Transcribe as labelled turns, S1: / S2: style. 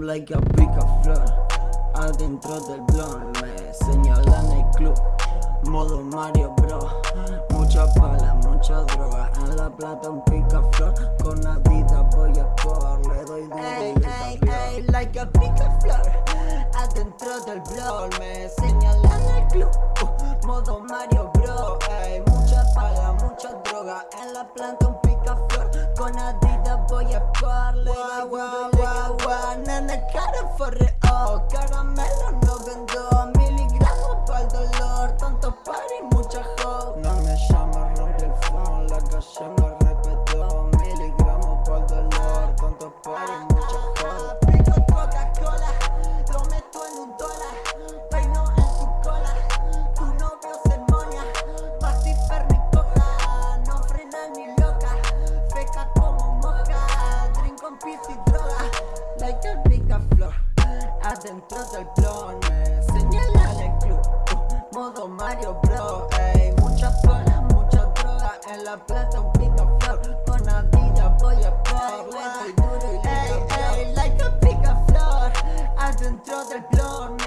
S1: I'm like a pica flor Adentro del blog me señalan el club. Modo Mario Bro Mucha pala, mucha droga. En la plata un pica flor Con Adidas voy a por Le doy duro Ey, y ey, ey, like a pica flor Adentro del blog me señalan el club. Uh, Modo Mario Bro ey, Mucha pala, mucha droga. En la planta un pica flor Con Adidas voy a por Le doy duro y le doy Nana cara forre única flor Adentro del blog me señalan el club Modo Mario Bro, ey Muchas bolas, mucha droga En la plata un pica flor Con Adidas voy a por Le doy duro y Ey, ey, like a pica flor Adentro del blog